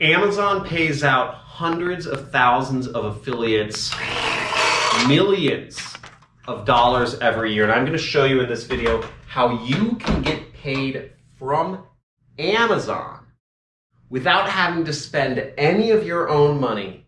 Amazon pays out hundreds of thousands of affiliates, millions of dollars every year. And I'm going to show you in this video how you can get paid from Amazon without having to spend any of your own money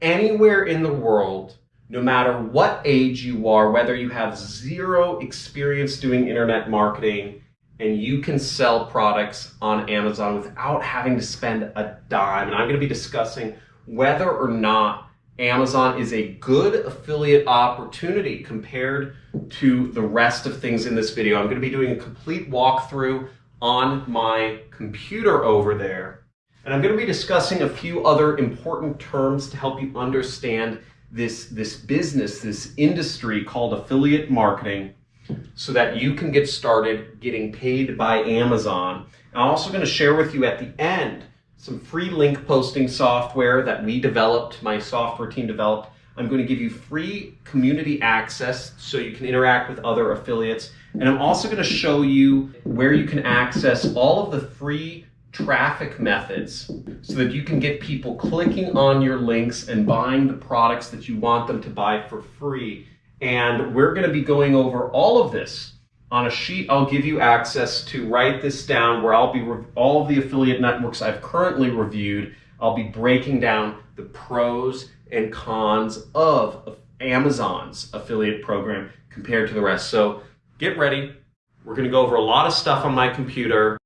anywhere in the world, no matter what age you are, whether you have zero experience doing internet marketing, and you can sell products on Amazon without having to spend a dime. And I'm going to be discussing whether or not Amazon is a good affiliate opportunity compared to the rest of things in this video. I'm going to be doing a complete walkthrough on my computer over there. And I'm going to be discussing a few other important terms to help you understand this, this business, this industry called affiliate marketing so that you can get started getting paid by Amazon. I'm also going to share with you at the end some free link posting software that we developed, my software team developed. I'm going to give you free community access so you can interact with other affiliates. And I'm also going to show you where you can access all of the free traffic methods so that you can get people clicking on your links and buying the products that you want them to buy for free and we're going to be going over all of this on a sheet I'll give you access to write this down where I'll be all of the affiliate networks I've currently reviewed. I'll be breaking down the pros and cons of Amazon's affiliate program compared to the rest. So get ready. We're going to go over a lot of stuff on my computer.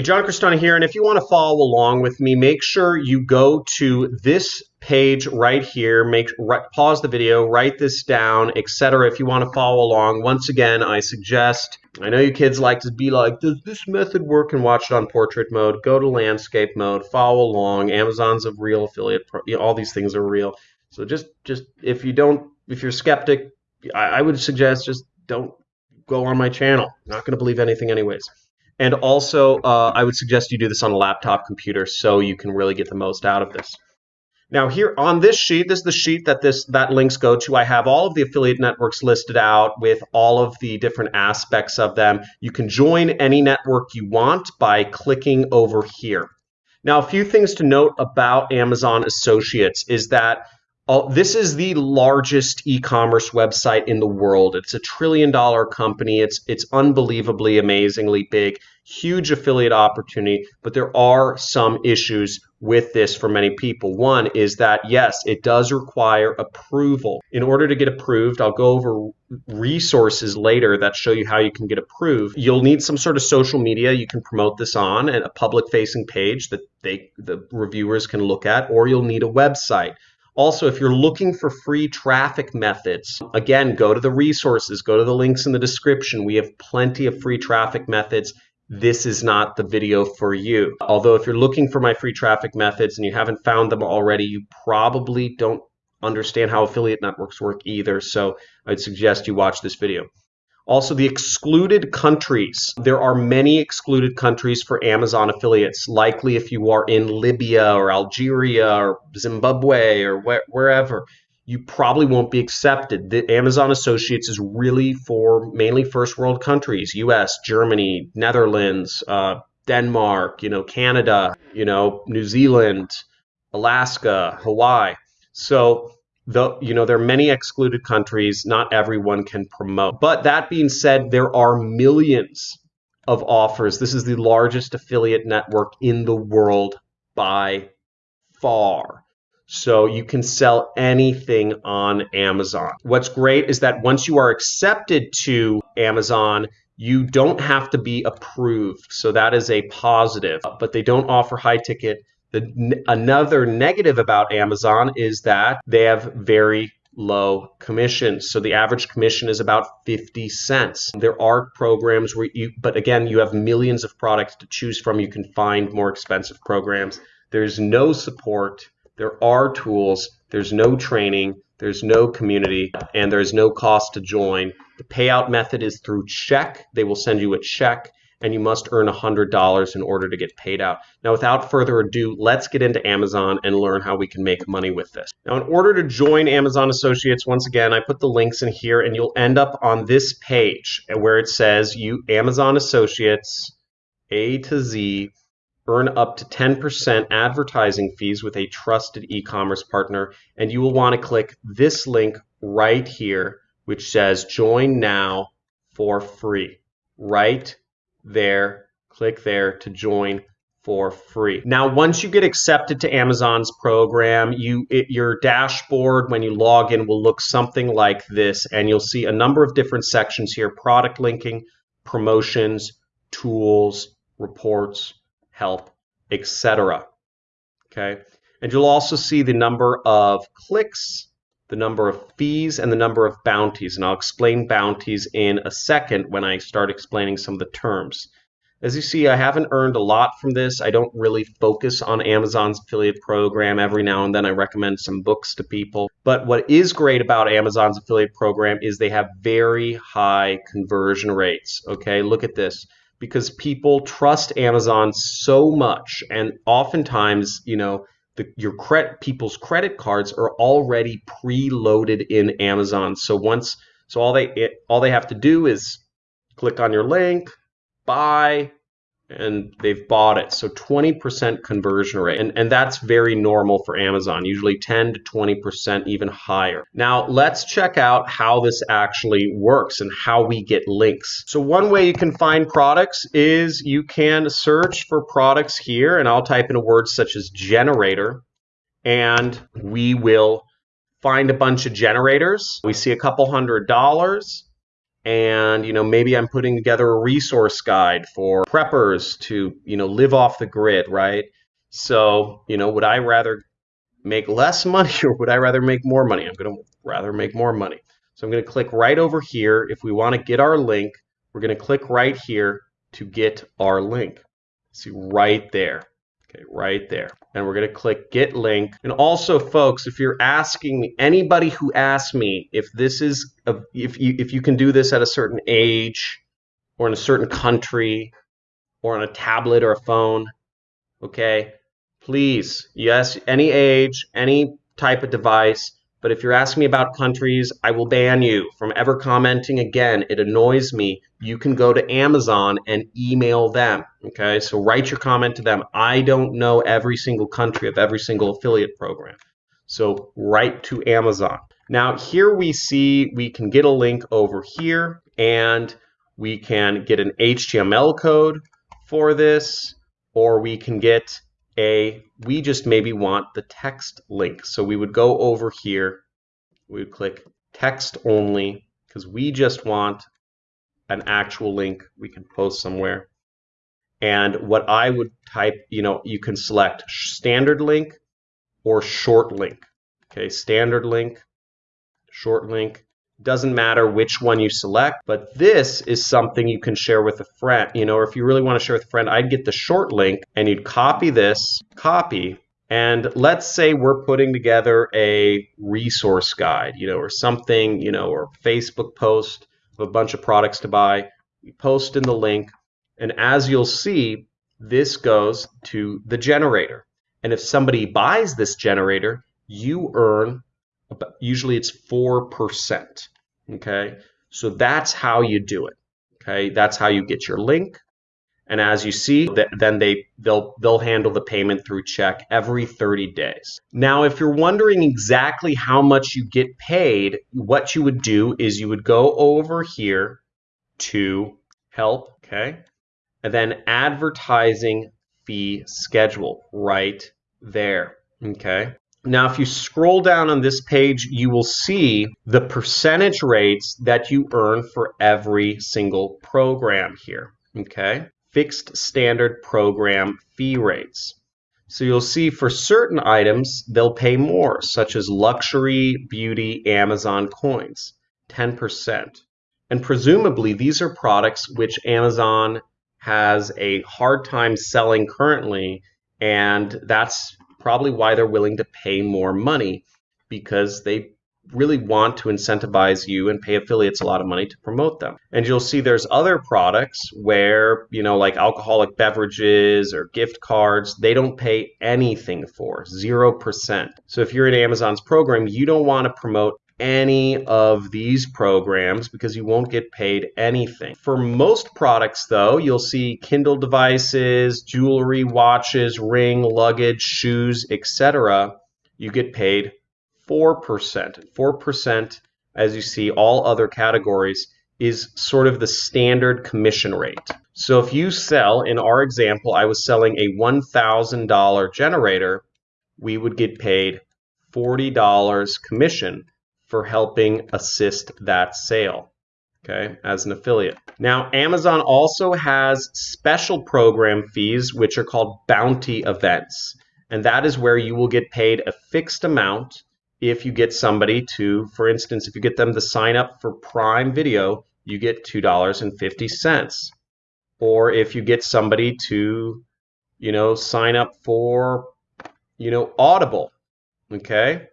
Hey, John Crestani here, and if you want to follow along with me, make sure you go to this page right here, make right, pause the video, write this down, etc. If you want to follow along, once again, I suggest. I know you kids like to be like, does this method work? And watch it on portrait mode. Go to landscape mode, follow along. Amazon's a real affiliate. You know, all these things are real. So just, just if you don't, if you're skeptic, I, I would suggest just don't go on my channel. Not going to believe anything, anyways. And also, uh, I would suggest you do this on a laptop computer so you can really get the most out of this. Now here on this sheet, this is the sheet that this that links go to. I have all of the affiliate networks listed out with all of the different aspects of them. You can join any network you want by clicking over here. Now, a few things to note about Amazon Associates is that Oh, this is the largest e-commerce website in the world. It's a trillion dollar company. It's it's unbelievably amazingly big, huge affiliate opportunity, but there are some issues with this for many people. One is that yes, it does require approval. In order to get approved, I'll go over resources later that show you how you can get approved. You'll need some sort of social media you can promote this on and a public facing page that they the reviewers can look at or you'll need a website. Also, if you're looking for free traffic methods, again, go to the resources, go to the links in the description. We have plenty of free traffic methods. This is not the video for you. Although if you're looking for my free traffic methods and you haven't found them already, you probably don't understand how affiliate networks work either. So I'd suggest you watch this video. Also, the excluded countries. There are many excluded countries for Amazon affiliates. Likely, if you are in Libya or Algeria or Zimbabwe or wh wherever, you probably won't be accepted. The Amazon Associates is really for mainly first world countries: U.S., Germany, Netherlands, uh, Denmark, you know, Canada, you know, New Zealand, Alaska, Hawaii. So you know there are many excluded countries. Not everyone can promote. But that being said there are millions of offers. This is the largest affiliate network in the world by far. So you can sell anything on Amazon. What's great is that once you are accepted to Amazon, you don't have to be approved. So that is a positive, but they don't offer high ticket the, another negative about Amazon is that they have very low commissions. So the average commission is about 50 cents. There are programs where you, but again, you have millions of products to choose from. You can find more expensive programs. There's no support. There are tools. There's no training. There's no community and there's no cost to join. The payout method is through check. They will send you a check and you must earn $100 in order to get paid out. Now, without further ado, let's get into Amazon and learn how we can make money with this. Now, in order to join Amazon Associates, once again, I put the links in here and you'll end up on this page where it says you Amazon Associates A to Z earn up to 10% advertising fees with a trusted e-commerce partner and you will want to click this link right here which says join now for free right there, click there to join for free. Now, once you get accepted to Amazon's program, you it, your dashboard when you log in will look something like this, and you'll see a number of different sections here: product linking, promotions, tools, reports, help, etc. Okay, and you'll also see the number of clicks the number of fees, and the number of bounties. And I'll explain bounties in a second when I start explaining some of the terms. As you see, I haven't earned a lot from this. I don't really focus on Amazon's affiliate program. Every now and then I recommend some books to people. But what is great about Amazon's affiliate program is they have very high conversion rates. Okay, look at this. Because people trust Amazon so much, and oftentimes, you know, the, your credit people's credit cards are already preloaded in Amazon. So once so all they it, all they have to do is click on your link, buy, and they've bought it. So 20% conversion rate. And, and that's very normal for Amazon, usually 10 to 20%, even higher. Now, let's check out how this actually works and how we get links. So one way you can find products is you can search for products here, and I'll type in a word such as generator, and we will find a bunch of generators. We see a couple hundred dollars and you know maybe i'm putting together a resource guide for preppers to you know live off the grid right? So you know would i rather make less money or would i rather make more money? I'm going to rather make more money. So i'm going to click right over here. If we want to get our link we're going to click right here to get our link. See right there Okay, right there. And we're going to click get link. And also, folks, if you're asking me, anybody who asks me if this is, a, if you if you can do this at a certain age, or in a certain country, or on a tablet or a phone, okay, please, yes, any age, any type of device, but if you're asking me about countries, I will ban you from ever commenting again. It annoys me. You can go to Amazon and email them. Okay, so write your comment to them. I don't know every single country of every single affiliate program. So write to Amazon. Now, here we see we can get a link over here and we can get an HTML code for this, or we can get a, we just maybe want the text link. So we would go over here, we would click text only, because we just want an actual link we can post somewhere. And what I would type, you know, you can select standard link or short link. Okay, standard link, short link. Doesn't matter which one you select, but this is something you can share with a friend. You know, or if you really want to share with a friend, I'd get the short link and you'd copy this, copy, and let's say we're putting together a resource guide, you know, or something, you know, or Facebook post of a bunch of products to buy. We post in the link, and as you'll see, this goes to the generator. And if somebody buys this generator, you earn usually it's 4%. Okay, so that's how you do it. Okay, that's how you get your link. And as you see, then they they'll they'll handle the payment through check every 30 days. Now, if you're wondering exactly how much you get paid, what you would do is you would go over here to help, okay? And then advertising fee schedule right there, okay? Now, if you scroll down on this page, you will see the percentage rates that you earn for every single program here. Okay, fixed standard program fee rates. So you'll see for certain items, they'll pay more, such as luxury, beauty, Amazon coins, 10%. And presumably, these are products which Amazon has a hard time selling currently, and that's probably why they're willing to pay more money because they really want to incentivize you and pay affiliates a lot of money to promote them. And you'll see there's other products where, you know, like alcoholic beverages or gift cards, they don't pay anything for, 0%. So if you're in Amazon's program, you don't want to promote any of these programs because you won't get paid anything. For most products, though, you'll see Kindle devices, jewelry, watches, ring, luggage, shoes, etc. You get paid 4%. 4%, as you see, all other categories is sort of the standard commission rate. So if you sell, in our example, I was selling a $1,000 generator, we would get paid $40 commission for helping assist that sale, okay, as an affiliate. Now, Amazon also has special program fees, which are called bounty events. And that is where you will get paid a fixed amount if you get somebody to, for instance, if you get them to sign up for Prime Video, you get $2.50. Or if you get somebody to, you know, sign up for, you know, Audible, okay,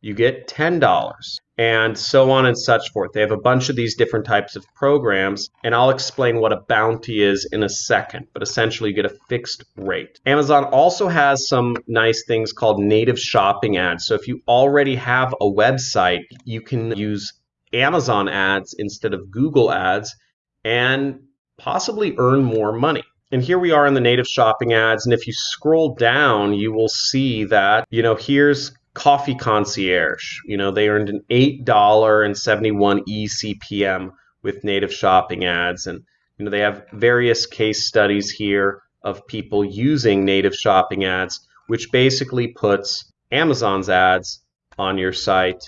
you get $10 and so on and such forth. They have a bunch of these different types of programs, and I'll explain what a bounty is in a second, but essentially you get a fixed rate. Amazon also has some nice things called native shopping ads. So if you already have a website, you can use Amazon ads instead of Google ads and possibly earn more money. And here we are in the native shopping ads. And if you scroll down, you will see that, you know, here's Coffee Concierge. You know, they earned an $8.71 eCPM with native shopping ads. And, you know, they have various case studies here of people using native shopping ads, which basically puts Amazon's ads on your site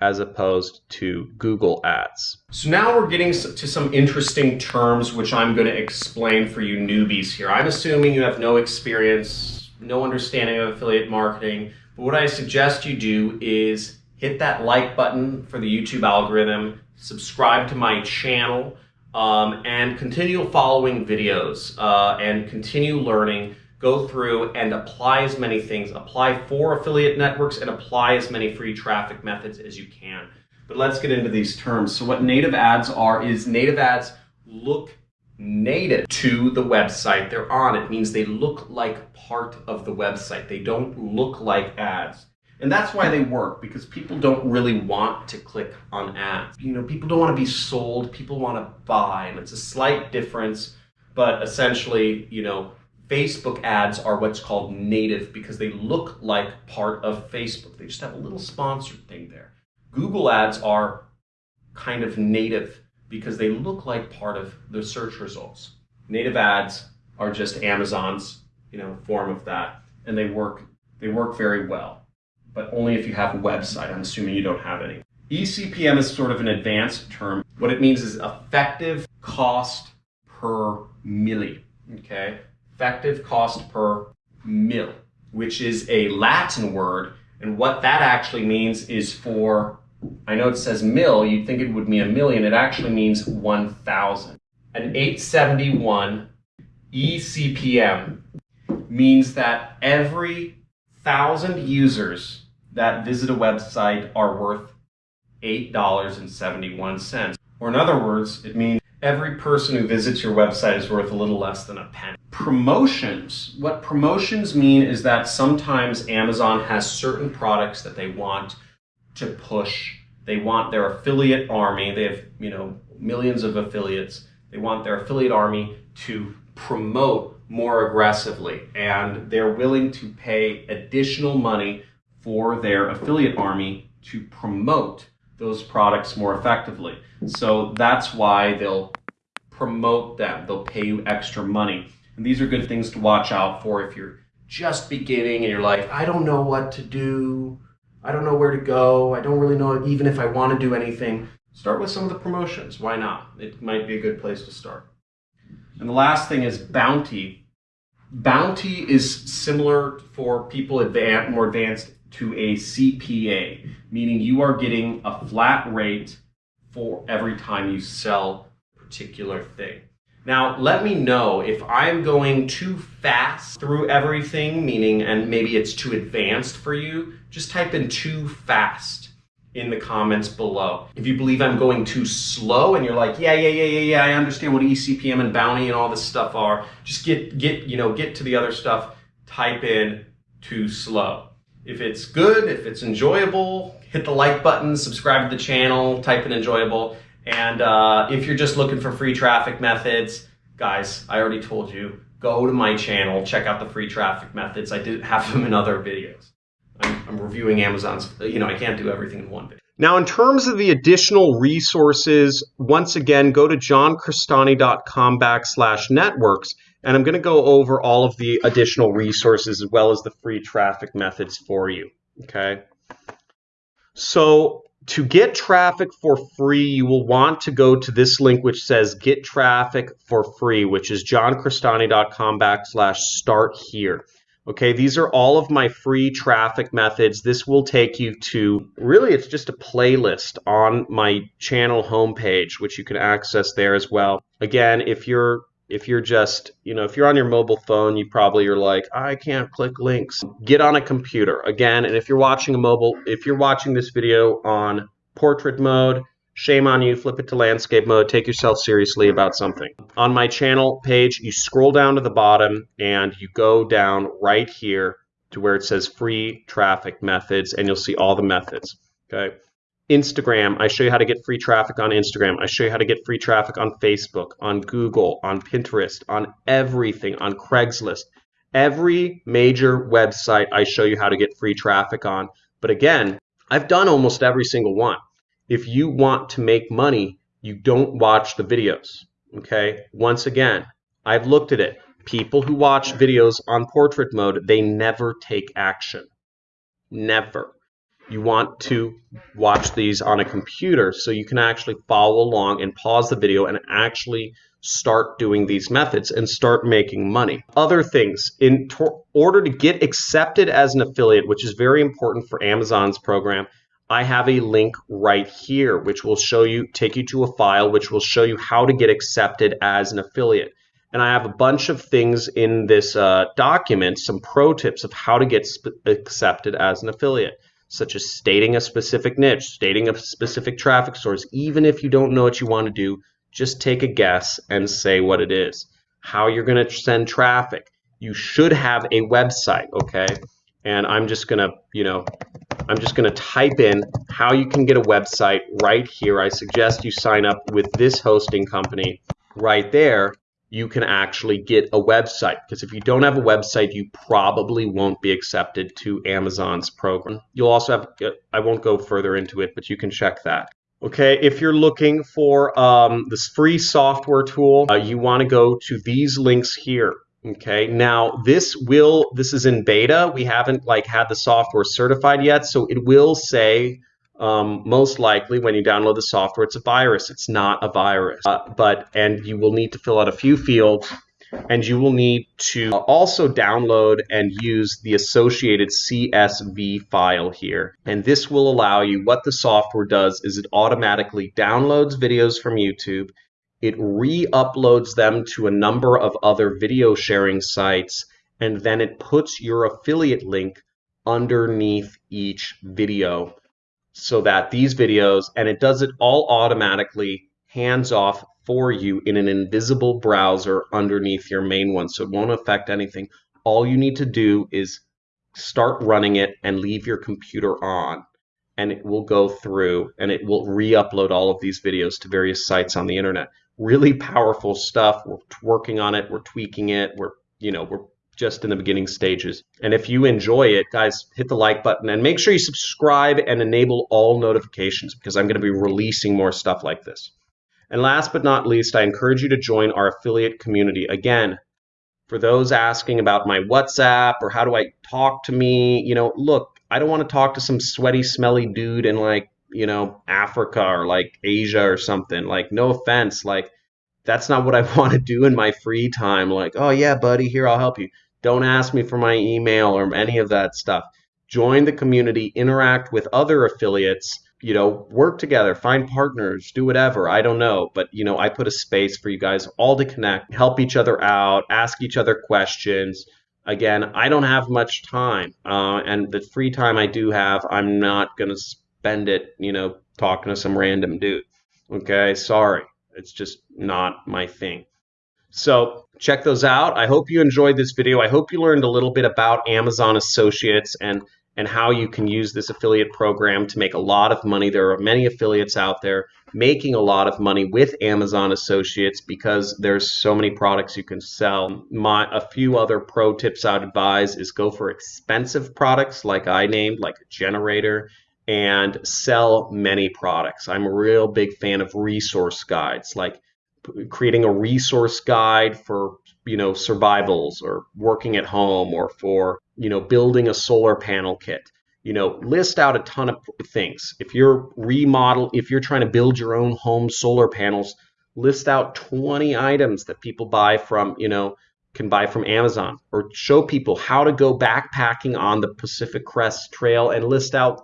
as opposed to Google ads. So now we're getting to some interesting terms which I'm going to explain for you newbies here. I'm assuming you have no experience, no understanding of affiliate marketing, but what I suggest you do is hit that like button for the YouTube algorithm, subscribe to my channel, um, and continue following videos uh, and continue learning. Go through and apply as many things. Apply for affiliate networks and apply as many free traffic methods as you can. But let's get into these terms. So what native ads are is native ads look native to the website they're on. It means they look like part of the website. They don't look like ads. And that's why they work because people don't really want to click on ads. You know, people don't want to be sold, people want to buy. And it's a slight difference, but essentially, you know, Facebook ads are what's called native because they look like part of Facebook. They just have a little sponsored thing there. Google ads are kind of native because they look like part of the search results. Native ads are just Amazon's, you know, form of that, and they work they work very well, but only if you have a website. I'm assuming you don't have any. ECPM is sort of an advanced term. What it means is effective cost per milli. Okay, effective cost per mill, which is a Latin word, and what that actually means is for I know it says mill, you'd think it would mean a million. It actually means 1,000. An 871 eCPM means that every thousand users that visit a website are worth $8.71. Or in other words, it means every person who visits your website is worth a little less than a penny. Promotions. What promotions mean is that sometimes Amazon has certain products that they want to push. They want their affiliate army. They have, you know, millions of affiliates. They want their affiliate army to promote more aggressively and they're willing to pay additional money for their affiliate army to promote those products more effectively. So that's why they'll promote them. They'll pay you extra money. And these are good things to watch out for if you're just beginning and you're like, I don't know what to do. I don't know where to go. I don't really know even if I want to do anything. Start with some of the promotions. Why not? It might be a good place to start. And the last thing is bounty. Bounty is similar for people advanced, more advanced to a CPA, meaning you are getting a flat rate for every time you sell a particular thing. Now, let me know if I'm going too fast through everything, meaning, and maybe it's too advanced for you, just type in too fast in the comments below. If you believe I'm going too slow and you're like, yeah, yeah, yeah, yeah, yeah, I understand what eCPM and bounty and all this stuff are, just get, get, you know, get to the other stuff, type in too slow. If it's good, if it's enjoyable, hit the like button, subscribe to the channel, type in enjoyable. And uh, if you're just looking for free traffic methods, guys, I already told you, go to my channel, check out the free traffic methods. I did have them in other videos. I'm, I'm reviewing Amazon's, you know, I can't do everything in one video. Now, in terms of the additional resources, once again, go to johncrestani.com backslash networks, and I'm going to go over all of the additional resources as well as the free traffic methods for you. Okay. So to get traffic for free, you will want to go to this link which says get traffic for free, which is johncrestani.com backslash start here. Okay, these are all of my free traffic methods. This will take you to really, it's just a playlist on my channel homepage, which you can access there as well. Again, if you're if you're just, you know, if you're on your mobile phone, you probably are like, I can't click links. Get on a computer again. And if you're watching a mobile, if you're watching this video on portrait mode, Shame on you, flip it to landscape mode, take yourself seriously about something. On my channel page, you scroll down to the bottom and you go down right here to where it says free traffic methods and you'll see all the methods. Okay. Instagram, I show you how to get free traffic on Instagram. I show you how to get free traffic on Facebook, on Google, on Pinterest, on everything, on Craigslist. Every major website I show you how to get free traffic on. But again, I've done almost every single one if you want to make money, you don't watch the videos. Okay. Once again, I've looked at it. People who watch videos on portrait mode, they never take action. Never. You want to watch these on a computer so you can actually follow along and pause the video and actually start doing these methods and start making money. Other things, in order to get accepted as an affiliate, which is very important for Amazon's program, I have a link right here, which will show you, take you to a file, which will show you how to get accepted as an affiliate. And I have a bunch of things in this uh, document, some pro tips of how to get accepted as an affiliate, such as stating a specific niche, stating a specific traffic source. Even if you don't know what you want to do, just take a guess and say what it is. How you're going to send traffic. You should have a website, okay? And I'm just going to, you know, I'm just going to type in how you can get a website right here. I suggest you sign up with this hosting company right there. You can actually get a website because if you don't have a website, you probably won't be accepted to Amazon's program. You'll also have, I won't go further into it, but you can check that. Okay, if you're looking for um, this free software tool, uh, you want to go to these links here. Okay, now this will, this is in beta. We haven't like had the software certified yet, so it will say um, most likely when you download the software, it's a virus. It's not a virus, uh, but, and you will need to fill out a few fields and you will need to also download and use the associated CSV file here. And this will allow you, what the software does is it automatically downloads videos from YouTube it re-uploads them to a number of other video sharing sites, and then it puts your affiliate link underneath each video so that these videos, and it does it all automatically hands off for you in an invisible browser underneath your main one. So it won't affect anything. All you need to do is start running it and leave your computer on and it will go through and it will re-upload all of these videos to various sites on the internet really powerful stuff. We're working on it. We're tweaking it. We're, you know, we're just in the beginning stages. And if you enjoy it, guys, hit the like button and make sure you subscribe and enable all notifications because I'm going to be releasing more stuff like this. And last but not least, I encourage you to join our affiliate community. Again, for those asking about my WhatsApp or how do I talk to me, you know, look, I don't want to talk to some sweaty, smelly dude in like you know, Africa or like Asia or something. Like, no offense, like that's not what I want to do in my free time. Like, oh yeah, buddy, here I'll help you. Don't ask me for my email or any of that stuff. Join the community, interact with other affiliates, you know, work together, find partners, do whatever. I don't know, but you know, I put a space for you guys all to connect, help each other out, ask each other questions. Again, I don't have much time, uh, and the free time I do have, I'm not going to spend it, you know, talking to some random dude. Okay, sorry. It's just not my thing. So check those out. I hope you enjoyed this video. I hope you learned a little bit about Amazon Associates and and how you can use this affiliate program to make a lot of money. There are many affiliates out there making a lot of money with Amazon Associates because there's so many products you can sell. My a few other pro tips I'd advise is go for expensive products like I named, like a generator, and sell many products. I'm a real big fan of resource guides, like creating a resource guide for you know survivals or working at home or for you know building a solar panel kit. You know list out a ton of things. If you're remodel if you're trying to build your own home solar panels list out 20 items that people buy from you know can buy from Amazon or show people how to go backpacking on the Pacific Crest Trail and list out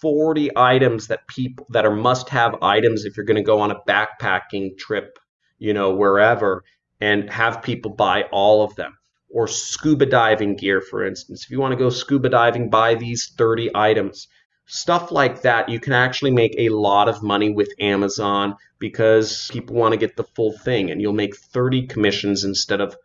40 items that people that are must have items if you're going to go on a backpacking trip you know, wherever and have people buy all of them. Or scuba diving gear, for instance. If you want to go scuba diving, buy these 30 items. Stuff like that, you can actually make a lot of money with Amazon because people want to get the full thing, and you'll make 30 commissions instead of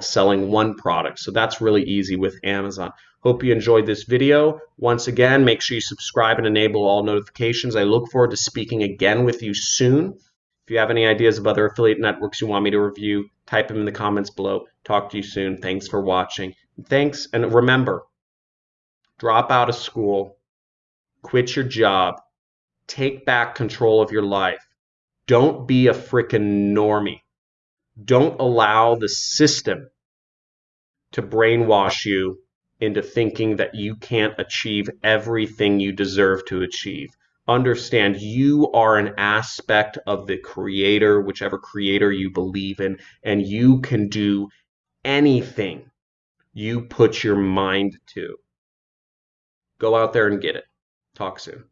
selling one product. So that's really easy with Amazon. Hope you enjoyed this video. Once again, make sure you subscribe and enable all notifications. I look forward to speaking again with you soon. If you have any ideas of other affiliate networks you want me to review, type them in the comments below. Talk to you soon. Thanks for watching. Thanks, and remember, drop out of school, quit your job, take back control of your life. Don't be a freaking normie. Don't allow the system to brainwash you into thinking that you can't achieve everything you deserve to achieve understand you are an aspect of the creator, whichever creator you believe in, and you can do anything you put your mind to. Go out there and get it. Talk soon.